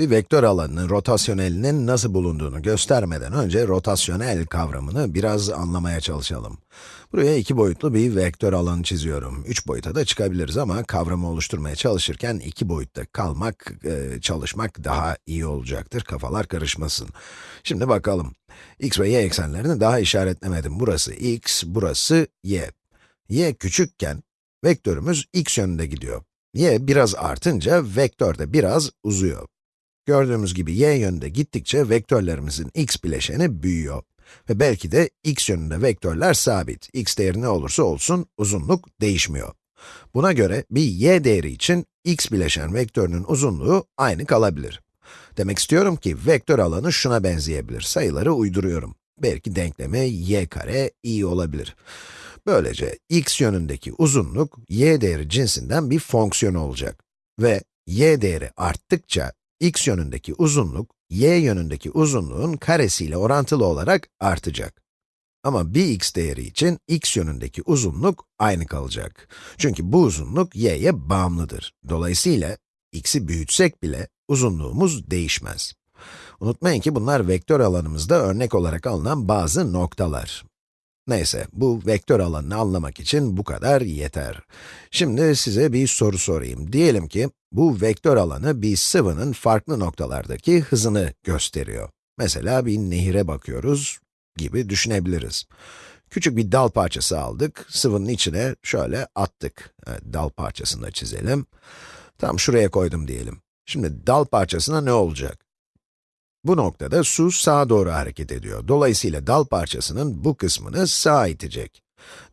Bir vektör alanının rotasyonelinin nasıl bulunduğunu göstermeden önce rotasyonel kavramını biraz anlamaya çalışalım. Buraya iki boyutlu bir vektör alanı çiziyorum. Üç boyuta da çıkabiliriz ama kavramı oluşturmaya çalışırken iki boyutta kalmak, e, çalışmak daha iyi olacaktır. Kafalar karışmasın. Şimdi bakalım. x ve y eksenlerini daha işaretlemedim. Burası x, burası y. y küçükken vektörümüz x yönünde gidiyor. y biraz artınca vektör de biraz uzuyor. Gördüğümüz gibi y yönünde gittikçe vektörlerimizin x bileşeni büyüyor. Ve belki de x yönünde vektörler sabit. x değeri ne olursa olsun uzunluk değişmiyor. Buna göre bir y değeri için x bileşen vektörünün uzunluğu aynı kalabilir. Demek istiyorum ki vektör alanı şuna benzeyebilir. Sayıları uyduruyorum. Belki denklemi y kare i olabilir. Böylece x yönündeki uzunluk y değeri cinsinden bir fonksiyon olacak. Ve y değeri arttıkça x yönündeki uzunluk, y yönündeki uzunluğun karesiyle orantılı olarak artacak. Ama bir x değeri için x yönündeki uzunluk aynı kalacak. Çünkü bu uzunluk y'ye bağımlıdır. Dolayısıyla x'i büyütsek bile uzunluğumuz değişmez. Unutmayın ki bunlar vektör alanımızda örnek olarak alınan bazı noktalar. Neyse, bu vektör alanını anlamak için bu kadar yeter. Şimdi size bir soru sorayım. Diyelim ki, bu vektör alanı bir sıvının farklı noktalardaki hızını gösteriyor. Mesela bir nehire bakıyoruz gibi düşünebiliriz. Küçük bir dal parçası aldık, sıvının içine şöyle attık. Dal parçasını da çizelim. Tam şuraya koydum diyelim. Şimdi dal parçasına ne olacak? Bu noktada su sağa doğru hareket ediyor. Dolayısıyla dal parçasının bu kısmını sağa itecek.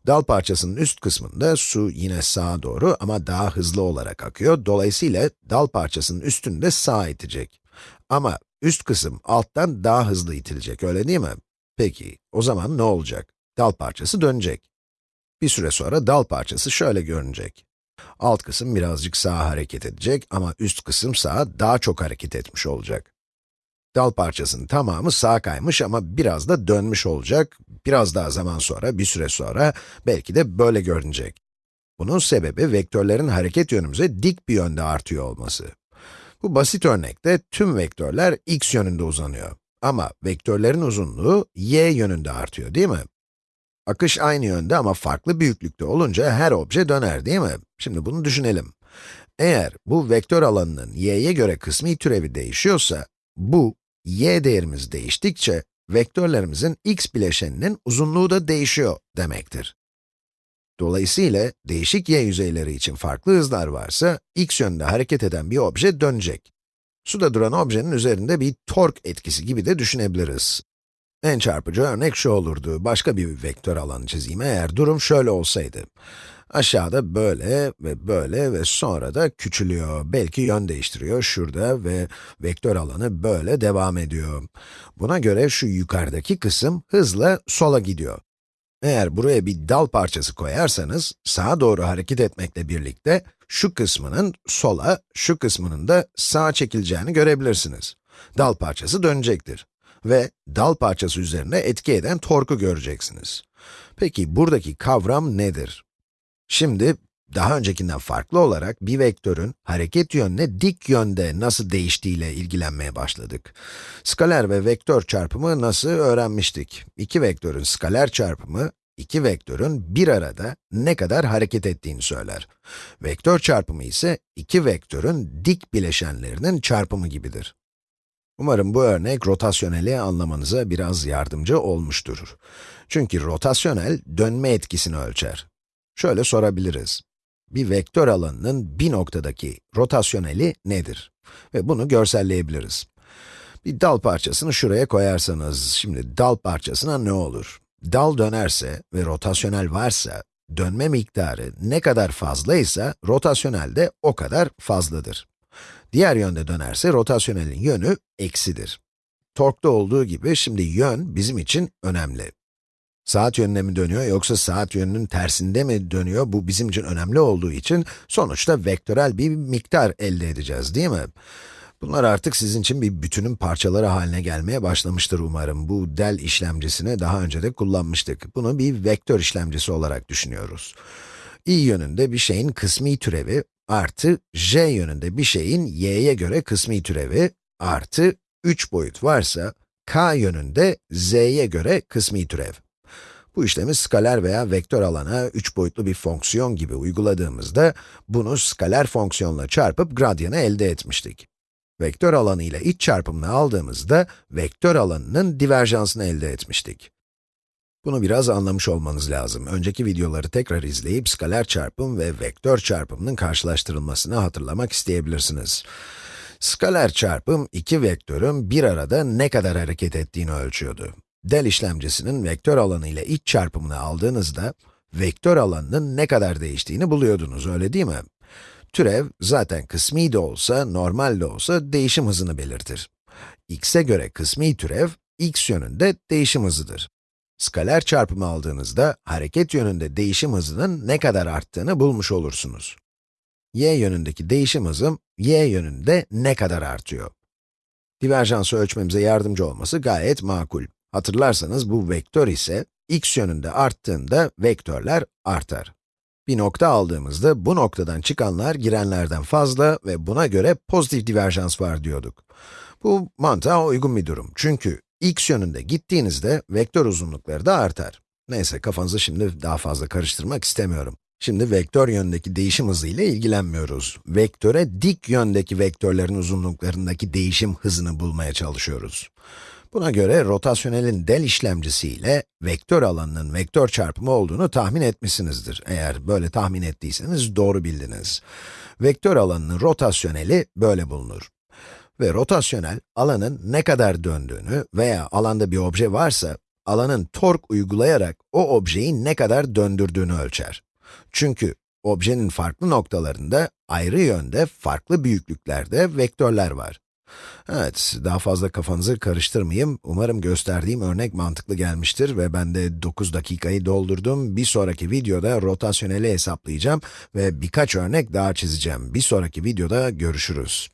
Dal parçasının üst kısmında su yine sağa doğru ama daha hızlı olarak akıyor. Dolayısıyla dal parçasının üstünü de sağa itecek. Ama üst kısım alttan daha hızlı itilecek, öyle değil mi? Peki, o zaman ne olacak? Dal parçası dönecek. Bir süre sonra dal parçası şöyle görünecek. Alt kısım birazcık sağa hareket edecek ama üst kısım sağa daha çok hareket etmiş olacak. Dal parçasının tamamı sağa kaymış ama biraz da dönmüş olacak. Biraz daha zaman sonra, bir süre sonra belki de böyle görünecek. Bunun sebebi vektörlerin hareket yönümüze dik bir yönde artıyor olması. Bu basit örnekte tüm vektörler x yönünde uzanıyor. Ama vektörlerin uzunluğu y yönünde artıyor, değil mi? Akış aynı yönde ama farklı büyüklükte olunca her obje döner, değil mi? Şimdi bunu düşünelim. Eğer bu vektör alanının y'ye göre kısmi türevi değişiyorsa, bu y değerimiz değiştikçe, vektörlerimizin x bileşeninin uzunluğu da değişiyor demektir. Dolayısıyla, değişik y yüzeyleri için farklı hızlar varsa, x yönünde hareket eden bir obje dönecek. Suda duran objenin üzerinde bir tork etkisi gibi de düşünebiliriz. En çarpıcı örnek şu olurdu, başka bir vektör alanı çizeyim eğer durum şöyle olsaydı. Aşağıda böyle ve böyle ve sonra da küçülüyor. Belki yön değiştiriyor şurada ve vektör alanı böyle devam ediyor. Buna göre şu yukarıdaki kısım hızla sola gidiyor. Eğer buraya bir dal parçası koyarsanız, sağa doğru hareket etmekle birlikte, şu kısmının sola, şu kısmının da sağa çekileceğini görebilirsiniz. Dal parçası dönecektir. Ve dal parçası üzerine etki eden torku göreceksiniz. Peki buradaki kavram nedir? Şimdi, daha öncekinden farklı olarak bir vektörün hareket yönüne dik yönde nasıl değiştiğiyle ilgilenmeye başladık. Skaler ve vektör çarpımı nasıl öğrenmiştik? İki vektörün skaler çarpımı, iki vektörün bir arada ne kadar hareket ettiğini söyler. Vektör çarpımı ise iki vektörün dik bileşenlerinin çarpımı gibidir. Umarım bu örnek rotasyoneli anlamanıza biraz yardımcı olmuştur. Çünkü rotasyonel dönme etkisini ölçer. Şöyle sorabiliriz. Bir vektör alanının bir noktadaki rotasyoneli nedir? Ve bunu görselleyebiliriz. Bir dal parçasını şuraya koyarsanız, şimdi dal parçasına ne olur? Dal dönerse ve rotasyonel varsa, dönme miktarı ne kadar fazlaysa, rotasyonel de o kadar fazladır. Diğer yönde dönerse, rotasyonelin yönü eksidir. Torkta olduğu gibi, şimdi yön bizim için önemli. Saat yönüne mi dönüyor yoksa saat yönünün tersinde mi dönüyor? Bu bizim için önemli olduğu için sonuçta vektörel bir miktar elde edeceğiz değil mi? Bunlar artık sizin için bir bütünün parçaları haline gelmeye başlamıştır umarım. Bu del işlemcisini daha önce de kullanmıştık. Bunu bir vektör işlemcisi olarak düşünüyoruz. i yönünde bir şeyin kısmi türevi artı j yönünde bir şeyin y'ye göre kısmi türevi artı 3 boyut varsa, k yönünde z'ye göre kısmi türev. Bu işlemi skaler veya vektör alana 3 boyutlu bir fonksiyon gibi uyguladığımızda, bunu skaler fonksiyonla çarpıp gradyanı elde etmiştik. Vektör alanı ile iç çarpımını aldığımızda, vektör alanının diverjansını elde etmiştik. Bunu biraz anlamış olmanız lazım. Önceki videoları tekrar izleyip skaler çarpım ve vektör çarpımının karşılaştırılmasını hatırlamak isteyebilirsiniz. Skaler çarpım, iki vektörün bir arada ne kadar hareket ettiğini ölçüyordu. Del işlemcisinin vektör alanı ile iç çarpımını aldığınızda, vektör alanının ne kadar değiştiğini buluyordunuz, öyle değil mi? Türev, zaten kısmi de olsa, normal de olsa değişim hızını belirtir. x'e göre kısmi türev, x yönünde değişim hızıdır. Skaler çarpımı aldığınızda, hareket yönünde değişim hızının ne kadar arttığını bulmuş olursunuz. y yönündeki değişim hızım, y yönünde ne kadar artıyor? Diverjansı ölçmemize yardımcı olması gayet makul. Hatırlarsanız bu vektör ise, x yönünde arttığında vektörler artar. Bir nokta aldığımızda, bu noktadan çıkanlar girenlerden fazla ve buna göre pozitif diverjans var diyorduk. Bu mantığa uygun bir durum. Çünkü x yönünde gittiğinizde vektör uzunlukları da artar. Neyse, kafanızı şimdi daha fazla karıştırmak istemiyorum. Şimdi vektör yöndeki değişim hızı ile ilgilenmiyoruz. Vektöre dik yöndeki vektörlerin uzunluklarındaki değişim hızını bulmaya çalışıyoruz. Buna göre rotasyonelin del işlemcisi ile vektör alanının vektör çarpımı olduğunu tahmin etmişsinizdir. Eğer böyle tahmin ettiyseniz doğru bildiniz. Vektör alanının rotasyoneli böyle bulunur. Ve rotasyonel, alanın ne kadar döndüğünü veya alanda bir obje varsa, alanın tork uygulayarak o objeyi ne kadar döndürdüğünü ölçer. Çünkü objenin farklı noktalarında, ayrı yönde, farklı büyüklüklerde vektörler var. Evet, daha fazla kafanızı karıştırmayayım. Umarım gösterdiğim örnek mantıklı gelmiştir ve ben de 9 dakikayı doldurdum. Bir sonraki videoda rotasyoneli hesaplayacağım ve birkaç örnek daha çizeceğim. Bir sonraki videoda görüşürüz.